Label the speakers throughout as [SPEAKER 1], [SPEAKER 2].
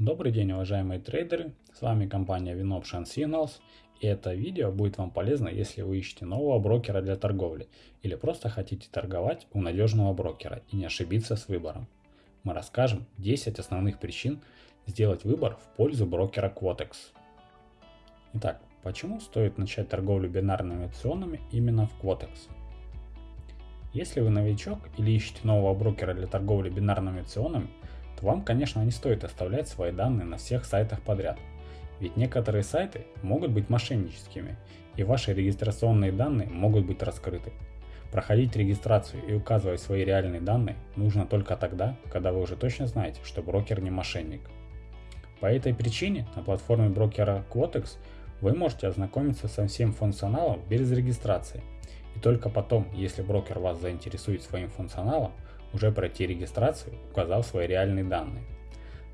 [SPEAKER 1] Добрый день, уважаемые трейдеры, с вами компания WinOption Signals, и это видео будет вам полезно, если вы ищете нового брокера для торговли или просто хотите торговать у надежного брокера и не ошибиться с выбором. Мы расскажем 10 основных причин сделать выбор в пользу брокера Quotex. Итак, почему стоит начать торговлю бинарными опционами именно в Quotex? Если вы новичок или ищете нового брокера для торговли бинарными опционами, то вам, конечно, не стоит оставлять свои данные на всех сайтах подряд. Ведь некоторые сайты могут быть мошенническими, и ваши регистрационные данные могут быть раскрыты. Проходить регистрацию и указывать свои реальные данные нужно только тогда, когда вы уже точно знаете, что брокер не мошенник. По этой причине на платформе брокера Quotex вы можете ознакомиться со всем функционалом без регистрации. И только потом, если брокер вас заинтересует своим функционалом, уже пройти регистрацию, указав свои реальные данные.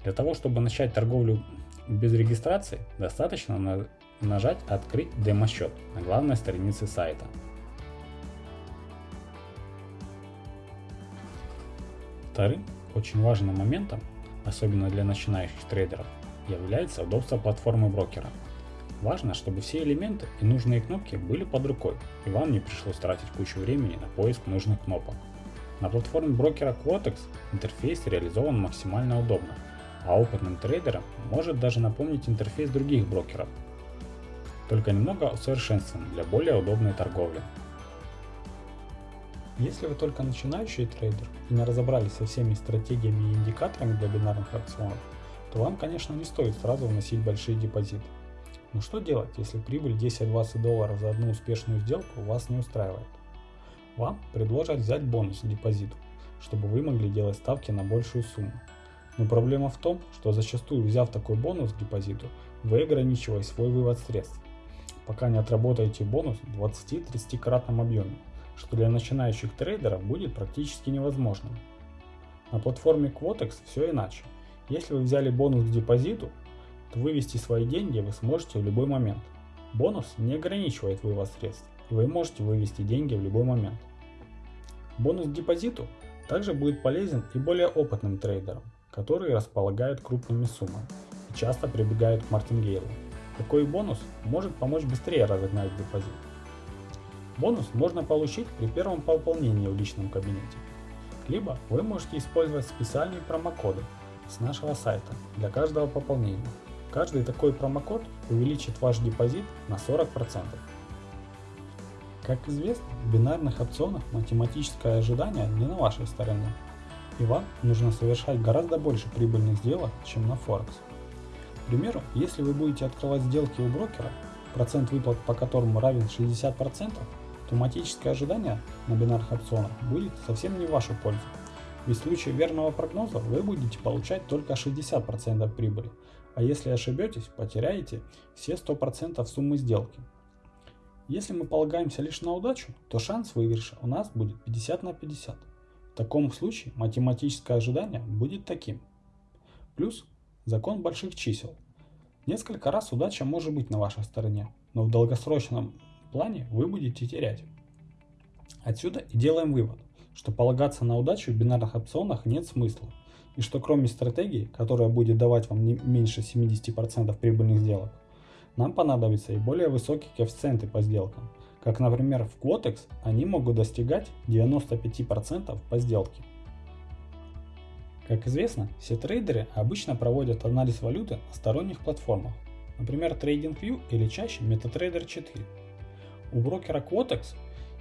[SPEAKER 1] Для того, чтобы начать торговлю без регистрации, достаточно на нажать «Открыть демо-счет» на главной странице сайта. Вторым очень важным моментом, особенно для начинающих трейдеров, является удобство платформы брокера. Важно, чтобы все элементы и нужные кнопки были под рукой, и вам не пришлось тратить кучу времени на поиск нужных кнопок. На платформе брокера Quotex интерфейс реализован максимально удобно, а опытным трейдерам может даже напомнить интерфейс других брокеров, только немного усовершенствован для более удобной торговли. Если вы только начинающий трейдер и не разобрались со всеми стратегиями и индикаторами для бинарных опционов, то вам, конечно, не стоит сразу вносить большие депозиты. Но что делать, если прибыль 10-20 долларов за одну успешную сделку вас не устраивает? Вам предложат взять бонус к депозиту, чтобы вы могли делать ставки на большую сумму. Но проблема в том, что зачастую взяв такой бонус к депозиту, вы ограничиваете свой вывод средств, пока не отработаете бонус в 20-30 кратном объеме, что для начинающих трейдеров будет практически невозможным. На платформе Quotex все иначе. Если вы взяли бонус к депозиту, то вывести свои деньги вы сможете в любой момент. Бонус не ограничивает вывод средств, и вы можете вывести деньги в любой момент. Бонус к депозиту также будет полезен и более опытным трейдерам, которые располагают крупными суммами и часто прибегают к мартингейлу. Такой бонус может помочь быстрее разогнать депозит. Бонус можно получить при первом пополнении в личном кабинете. Либо вы можете использовать специальные промокоды с нашего сайта для каждого пополнения. Каждый такой промокод увеличит ваш депозит на 40%. Как известно, в бинарных опционах математическое ожидание не на вашей стороне, и вам нужно совершать гораздо больше прибыльных сделок, чем на Форекс. К примеру, если вы будете открывать сделки у брокера, процент выплат по которому равен 60%, то математическое ожидание на бинарных опционах будет совсем не в вашу пользу. Ведь в случае верного прогноза вы будете получать только 60% прибыли, а если ошибетесь, потеряете все 100% суммы сделки. Если мы полагаемся лишь на удачу, то шанс выигрыша у нас будет 50 на 50. В таком случае математическое ожидание будет таким. Плюс закон больших чисел. Несколько раз удача может быть на вашей стороне, но в долгосрочном плане вы будете терять. Отсюда и делаем вывод, что полагаться на удачу в бинарных опционах нет смысла, и что кроме стратегии, которая будет давать вам не меньше 70% прибыльных сделок, нам понадобятся и более высокие коэффициенты по сделкам, как например в Quotex они могут достигать 95% по сделке. Как известно, все трейдеры обычно проводят анализ валюты на сторонних платформах, например TradingView или чаще MetaTrader 4. У брокера Quotex,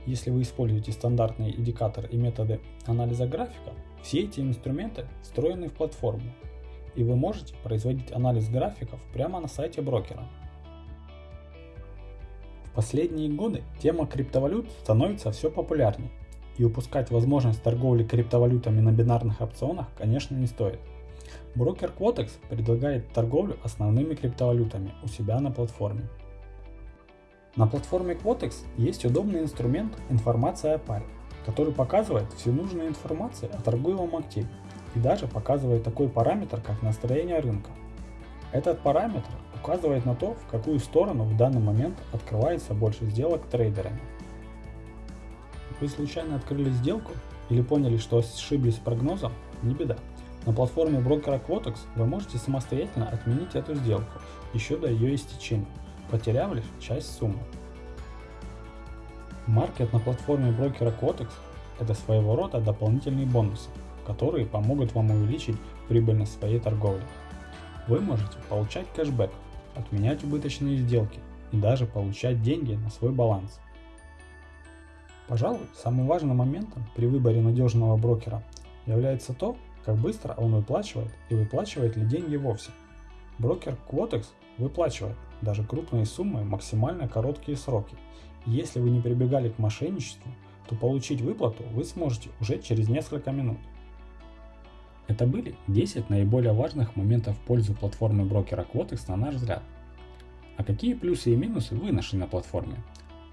[SPEAKER 1] если вы используете стандартные индикаторы и методы анализа графика, все эти инструменты встроены в платформу, и вы можете производить анализ графиков прямо на сайте брокера последние годы тема криптовалют становится все популярнее, и упускать возможность торговли криптовалютами на бинарных опционах, конечно, не стоит. Брокер Quotex предлагает торговлю основными криптовалютами у себя на платформе. На платформе Quotex есть удобный инструмент «Информация о паре», который показывает всю нужную информацию о торгуемом активе и даже показывает такой параметр, как настроение рынка. Этот параметр указывает на то, в какую сторону в данный момент открывается больше сделок трейдерами. Вы случайно открыли сделку или поняли, что ошиблись с прогнозом, не беда. На платформе брокера Quotex вы можете самостоятельно отменить эту сделку еще до ее истечения, потеряв лишь часть суммы. Маркет на платформе брокера Quotex – это своего рода дополнительные бонусы, которые помогут вам увеличить прибыльность своей торговли. Вы можете получать кэшбэк, отменять убыточные сделки и даже получать деньги на свой баланс. Пожалуй, самым важным моментом при выборе надежного брокера является то, как быстро он выплачивает и выплачивает ли деньги вовсе. Брокер Quotex выплачивает даже крупные суммы в максимально короткие сроки. если вы не прибегали к мошенничеству, то получить выплату вы сможете уже через несколько минут. Это были 10 наиболее важных моментов в пользу платформы брокера Quotex на наш взгляд. А какие плюсы и минусы вы нашли на платформе?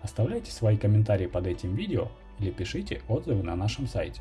[SPEAKER 1] Оставляйте свои комментарии под этим видео или пишите отзывы на нашем сайте.